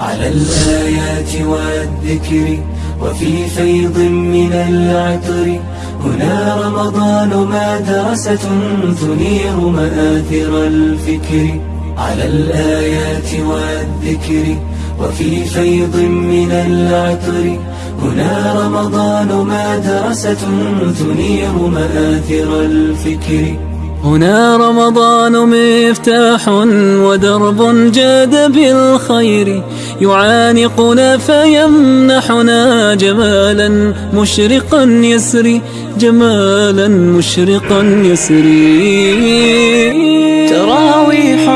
على الآيات والذكر وفي فيض من العطر. هنا رمضان مدرسة تنير مآثر الفكر. على الآيات والذكر وفي فيض من العطر. هنا رمضان مدرسة تنير مآثر الفكر. هنا رمضان مفتاح ودرب جاد بالخير. يعانقنا فيمنحنا جمالا مشرقا يسري جمالا مشرقا يسري تراويح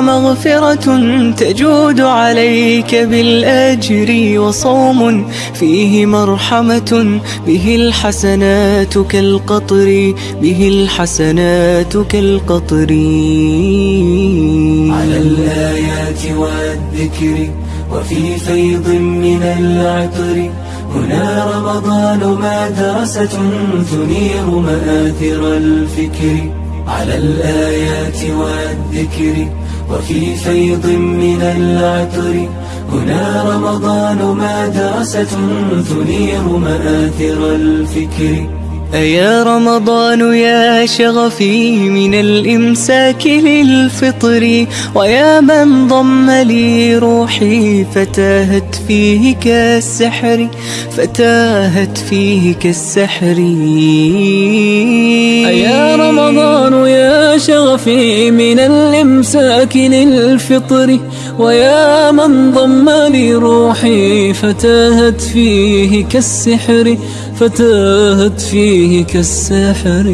ومغفرة تجود عليك بالأجر وصوم فيه مرحمة به الحسنات كالقطر به الحسنات كالقطر. على الآيات والذكر وفي فيض من العطر. هنا رمضان مدرسة تنير مآثر الفكر. على الآيات والذكر وفي فيض من العطر هنا رمضان مدرسة تنير مآثر الفكر. أيا رمضان يا شغفي من الإمساك للفطر ويا من ضم لي روحي فتاهت فيه كالسحر فتاهت فيه كالسحر يا رمضان يا شغفي من الإمساك للفطر ويا من ضم لي روحي فتاهت فيه كالسحر فتاهت فيه كالسحر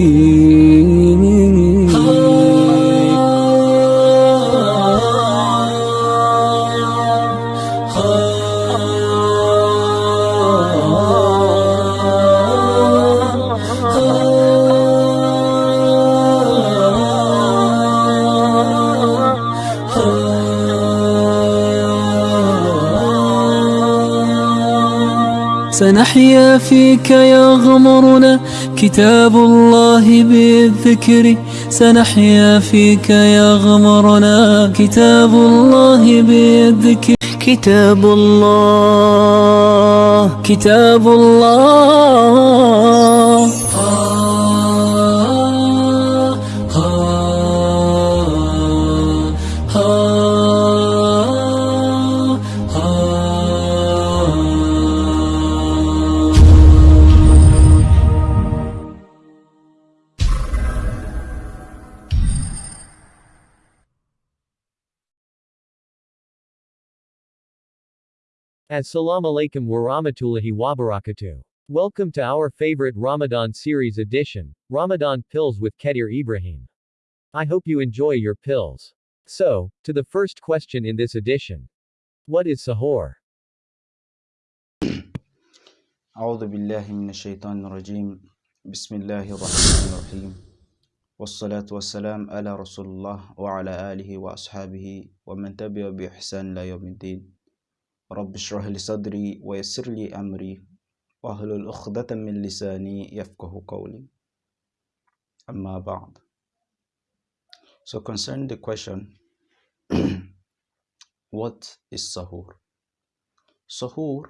سنحيا فيك يغمرنا كتاب الله بالذكر. سنحيا فيك يغمرنا كتاب الله بالذكر. كتاب الله كتاب الله. Assalamu alaikum wa rahmatullahi wa barakatuh. Welcome to our favorite Ramadan series edition, Ramadan Pills with Kedir Ibrahim. I hope you enjoy your pills. So, to the first question in this edition. What is sahur? أعوذ بالله من الشيطان الرجيم بسم الله الرحمن الرحيم والصلاة والسلام على رسول الله وعلى آله وأصحابه ومن تبع بإحسان إلى يوم الدين رب اشرح لي صدري ويسر لي أمري واحلل عقدة من لساني يفقه قولي أما بعد So concerning the question what is sahur? Sahur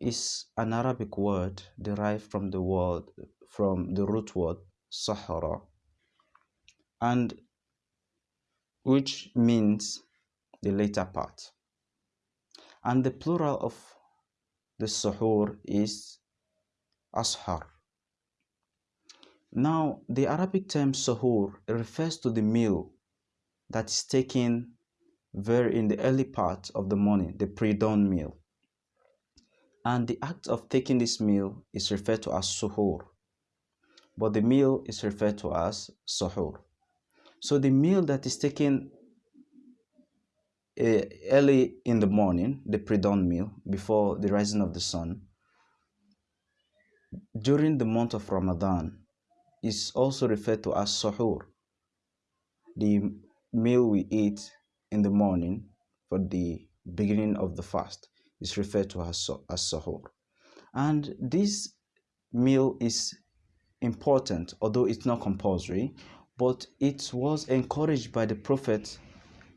is an Arabic word derived from the word from the root word sahara and which means the later part and the plural of the suhoor is ashar. Now the arabic term suhoor refers to the meal that is taken very in the early part of the morning the pre-dawn meal. And the act of taking this meal is referred to as suhoor. But the meal is referred to as suhoor. So the meal that is taken Eh, early in the morning, the pre-dawn meal, before the rising of the sun, during the month of Ramadan, is also referred to as suhoor. The meal we eat in the morning for the beginning of the fast is referred to as, as suhoor. And this meal is important, although it's not compulsory, but it was encouraged by the Prophet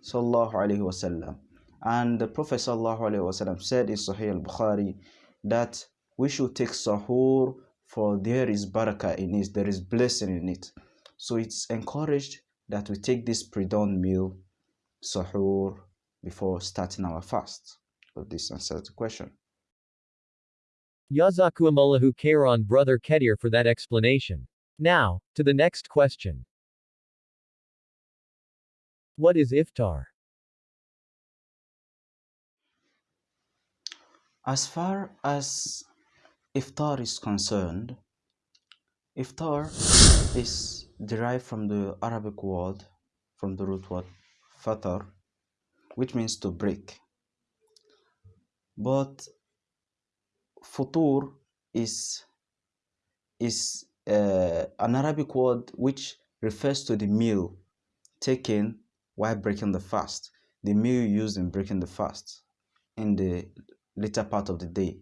sallallahu alaihi wasallam And the Prophet ﷺ said in Sahih al-Bukhari that we should take sahur for there is barakah in it, there is blessing in it. So it's encouraged that we take this pre-dawn meal, sahur, before starting our fast. So this answers the question. Yazakuamallahu Kairan Brother Kedir for that explanation. Now, to the next question. What is iftar? As far as iftar is concerned, iftar is derived from the Arabic word, from the root word fatar, which means to break. But futur is is uh, an Arabic word which refers to the meal taken while breaking the fast, the meal used in breaking the fast in the later part of the day.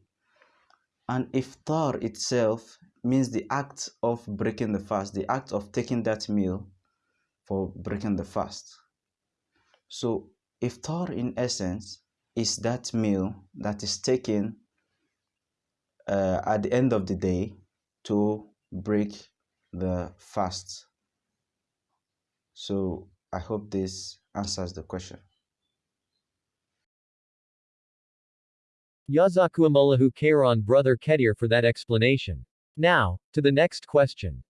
And iftar itself means the act of breaking the fast, the act of taking that meal for breaking the fast. So iftar in essence is that meal that is taken uh, at the end of the day to break the fast. So I hope this answers the question. Yazakuamallahu Kairan Brother Kedir for that explanation. Now, to the next question.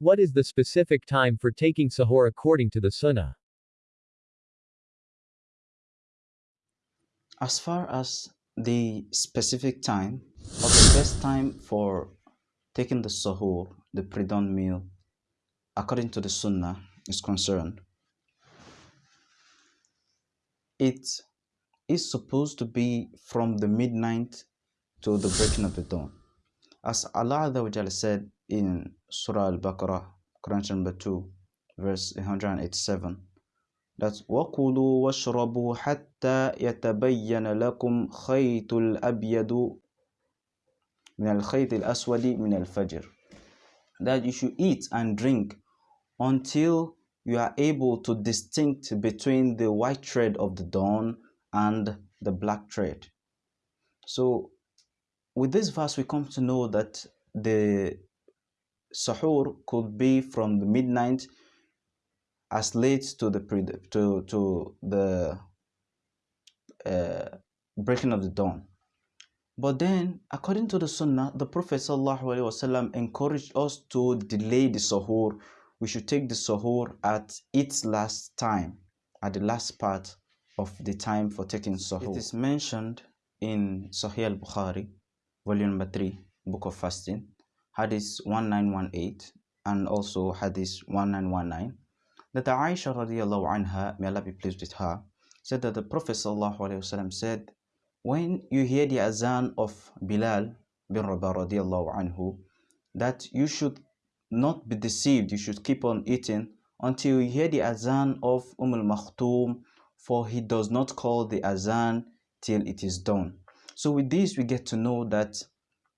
What is the specific time for taking sahur according to the sunnah? As far as the specific time or the best time for taking the sahur, the pre-dawn meal, according to the sunnah is concerned, it is supposed to be from the midnight to the breaking of the dawn. As Allah said in Surah Al-Baqarah, Quran number 2, verse 187, that وَكُلُوا وَاشْرَبُوا حَتَّى يَتَبَيَّنَ لَكُمْ خَيْطُ الْأَبْيَضُ من الخيط الأسود من الفجر that you should eat and drink until you are able to distinct between the white thread of the dawn and the black thread. So with this verse we come to know that the sahur could be from the midnight as late to the to to the uh, breaking of the dawn. But then, according to the Sunnah, the Prophet ﷺ encouraged us to delay the sahur. We should take the sahur at its last time, at the last part of the time for taking sahur. It is mentioned in Sahih al-Bukhari, volume number 3, book of fasting, hadith 1918, and also hadith 1919 that Aisha radiallahu anha, may Allah be pleased with her, said that the Prophet sallallahu said, when you hear the azan of Bilal bin Rabah radiallahu anhu, that you should not be deceived, you should keep on eating until you hear the azan of Umm al-Makhtoum, for he does not call the azan till it is done. So with this we get to know that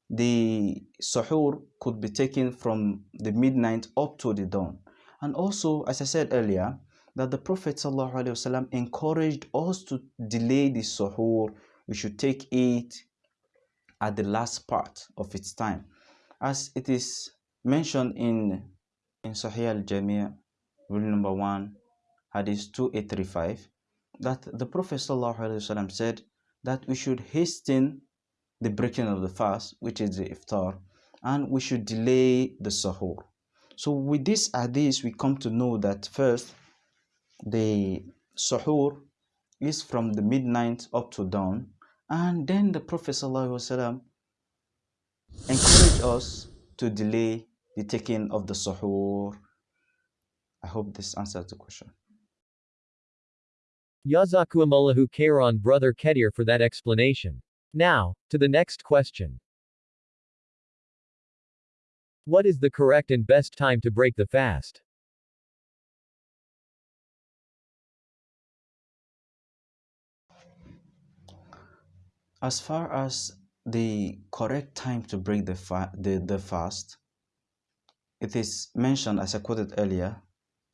the sahur could be taken from the midnight up to the dawn. And also, as I said earlier, that the Prophet ﷺ encouraged us to delay the suhoor. We should take it at the last part of its time. As it is mentioned in, in Sahih al-Jami' rule number 1, hadith 2835, that the Prophet ﷺ said that we should hasten the breaking of the fast, which is the iftar, and we should delay the suhoor. So with this hadith, we come to know that first, the suhoor is from the midnight up to dawn. And then the Prophet ﷺ encouraged us to delay the taking of the suhoor. I hope this answers the question. Yazakuamallahu Kairan Brother Kedir for that explanation. Now, to the next question. What is the correct and best time to break the fast? As far as the correct time to break the, fa the, the fast, it is mentioned, as I quoted earlier,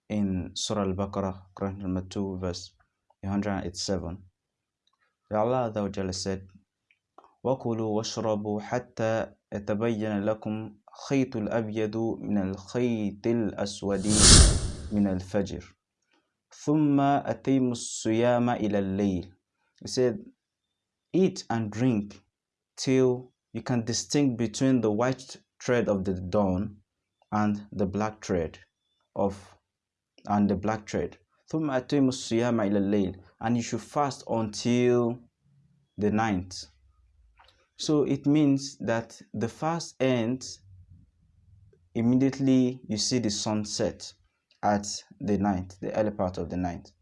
in Surah Al-Baqarah, Quran number 2, verse 187. Allah Azza said, وَكُلُوا وَاشْرَبُوا حَتَّى يَتَبَيَّنَ لَكُمْ خَيْطُ الْأَبْيَضُ مِنَ الْخَيْطِ الْأَسْوَدِ مِنَ الْفَجْرِ ثُمَّ أَتِيمُوا الصِّيَامَ إِلَى اللَّيْلِ He said, eat and drink till you can distinguish between the white thread of the dawn and the black thread of and the black thread. And you should fast until the ninth. So it means that the fast ends immediately you see the sunset at the ninth, the early part of the ninth.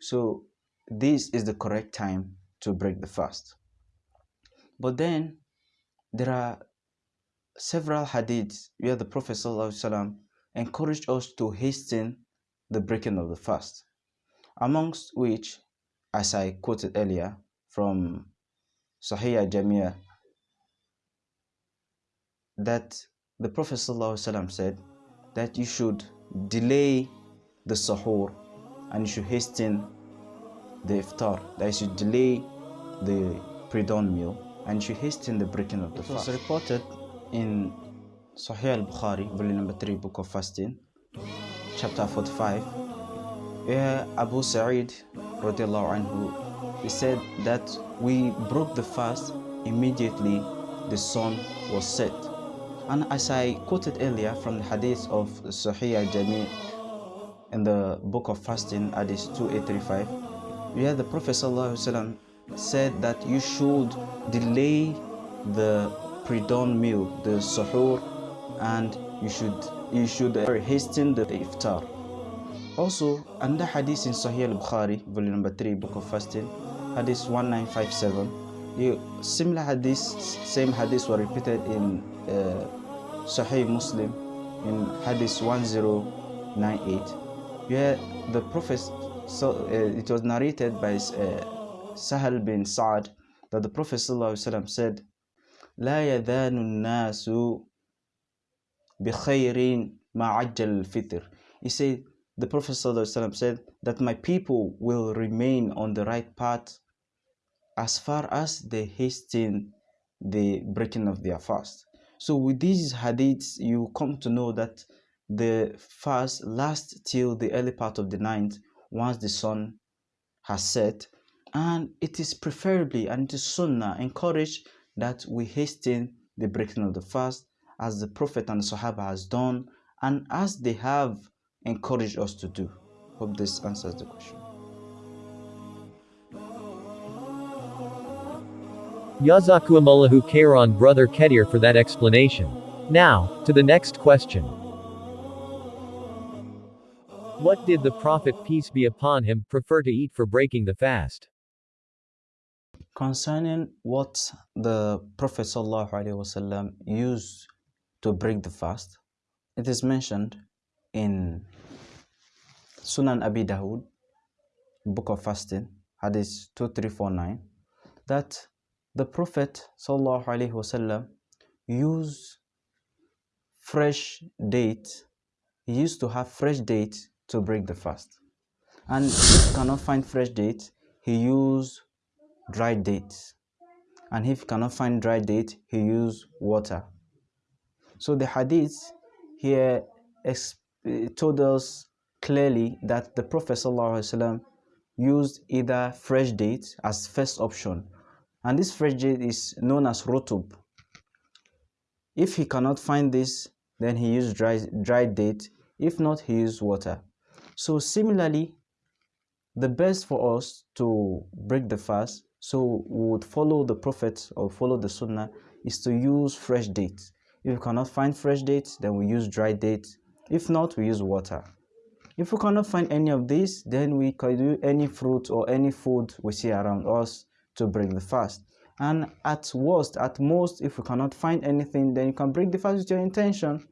So this is the correct time to break the fast. But then there are several hadiths where the Prophet ﷺ encouraged us to hasten the breaking of the fast, amongst which, as I quoted earlier from Sahih Jamia, that the Prophet ﷺ said that you should delay the sahur and you should hasten the iftar, that you should delay the pre-dawn meal and you should hasten the breaking of the fast. It was reported in Sahih al-Bukhari, volume number 3, book of fasting, chapter 45, where Abu Sa'id anhu, he said that we broke the fast immediately the sun was set. And as I quoted earlier from the hadith of Sahih al-Jami' in the book of fasting, hadith 2835, where the Prophet said that you should delay the pre-dawn meal, the suhoor, and you should you should hasten the iftar. Also, another hadith in Sahih al-Bukhari, volume number 3, book of fasting, hadith 1957. You, similar hadith, same hadith were repeated in uh, Sahih Muslim in hadith 1098, where the Prophet, so uh, it was narrated by uh, Sahal bin Sa'ad that the Prophet said, لا يذان الناس بخير ما عجل الفطر. He said, the Prophet ﷺ said that my people will remain on the right path as far as they hasten the breaking of their fast. So with these hadiths, you come to know that the fast lasts till the early part of the night once the sun has set and it is preferably and it is sunnah encouraged that we hasten the breaking of the fast as the prophet and the sahaba has done and as they have encouraged us to do hope this answers the question Yazakumullahu Kairan brother Kedir for that explanation. Now, to the next question. What did the Prophet peace be upon him prefer to eat for breaking the fast? Concerning what the Prophet ﷺ used to break the fast, it is mentioned in Sunan Abi Dawud, Book of Fasting, Hadith 2349, that the Prophet ﷺ used fresh date, he used to have fresh date to break the fast. And if he cannot find fresh date, he used dry dates and if he cannot find dry date he use water. So the hadith here told us clearly that the prophet ﷺ used either fresh date as first option. And this fresh date is known as rotub if he cannot find this then he used dry dry date. If not he used water. So similarly the best for us to break the fast so we would follow the Prophet or follow the Sunnah is to use fresh dates. If we cannot find fresh dates, then we use dry dates. If not, we use water. If we cannot find any of these, then we can do any fruit or any food we see around us to break the fast. And at worst, at most, if we cannot find anything, then you can break the fast with your intention.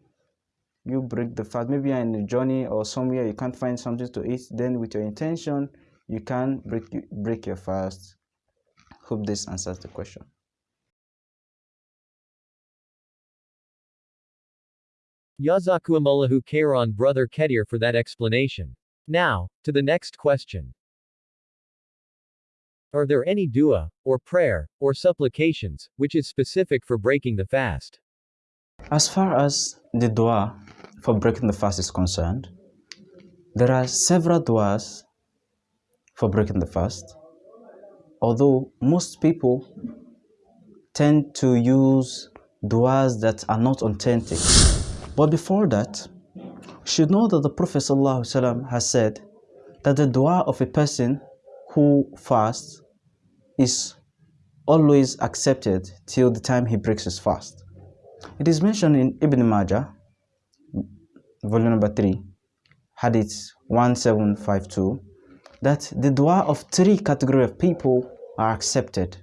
You break the fast. Maybe you're in a journey or somewhere you can't find something to eat. Then with your intention, you can break break your fast Hope this answers the question. Yazakuamallahu Kairon brother Kedir for that explanation. Now, to the next question. Are there any dua, or prayer, or supplications, which is specific for breaking the fast? As far as the dua for breaking the fast is concerned, there are several duas for breaking the fast, although most people tend to use duas that are not authentic. But before that, should know that the Prophet ﷺ has said that the dua of a person who fasts is always accepted till the time he breaks his fast. It is mentioned in Ibn Majah, volume number 3, hadith 1752, that the dua of three category of people are accepted.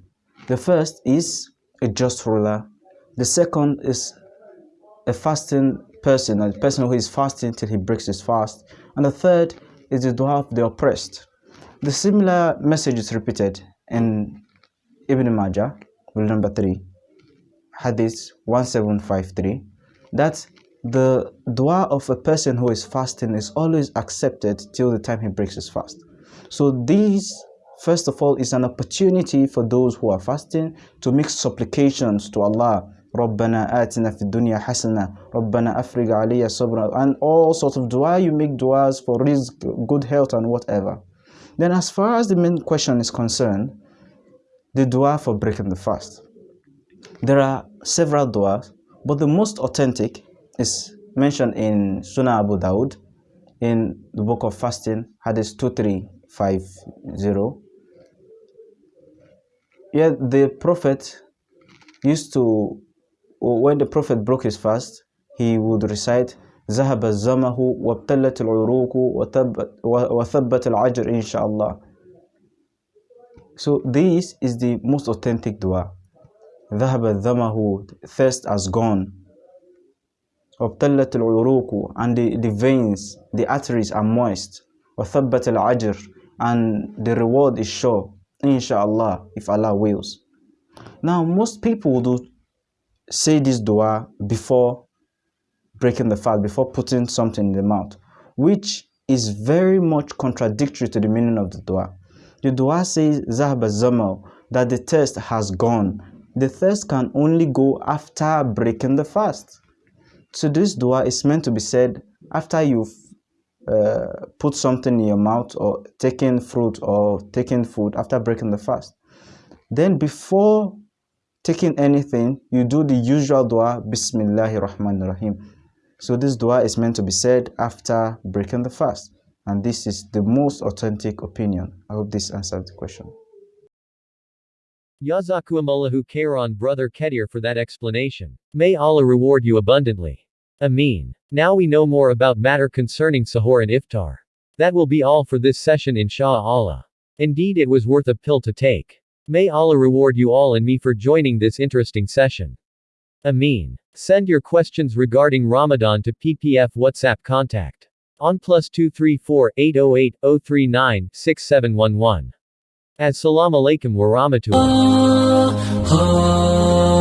The first is a just ruler. The second is a fasting person, a person who is fasting till he breaks his fast. And the third is the dua of the oppressed. The similar message is repeated in Ibn Majah, rule number 3, Hadith 1753, that the dua of a person who is fasting is always accepted till the time he breaks his fast. So these, first of all, is an opportunity for those who are fasting to make supplications to Allah. ربنا آتنا في الدنيا حسنة ربنا أفرغ علي صبرا and all sorts of dua you make duas for rizq, good health and whatever then as far as the main question is concerned the dua for breaking the fast there are several duas but the most authentic is mentioned in Sunan Abu Dawud in the book of fasting, Hadith 2350. Yet the Prophet used to, when the Prophet broke his fast, he would recite, ذهب الزمه وابتلت العروق وثبت العجر إن شاء الله. So this is the most authentic dua. ذهب الزمه, thirst has gone. وابتلت العروق and the, the veins the arteries are moist وثبت العجر and the reward is sure inshallah if Allah wills now most people do say this dua before breaking the fast, before putting something in the mouth, which is very much contradictory to the meaning of the dua. The dua says zahaba zamal, that the thirst has gone. The thirst can only go after breaking the fast. So this dua is meant to be said after you've uh, put something in your mouth or taken fruit or taken food after breaking the fast. Then before taking anything, you do the usual dua, Bismillahir Rahmanir Rahim. So this dua is meant to be said after breaking the fast. And this is the most authentic opinion. I hope this answers the question. Yazakuamallahu Kairon brother Kedir for that explanation. May Allah reward you abundantly. Ameen. Now we know more about matter concerning sahur and iftar. That will be all for this session insha'Allah. Indeed it was worth a pill to take. May Allah reward you all and me for joining this interesting session. Amin. Send your questions regarding Ramadan to PPF WhatsApp contact on plus 234 808 039 6711. Assalamu alaikum wa rahmatullah. Ah, ah.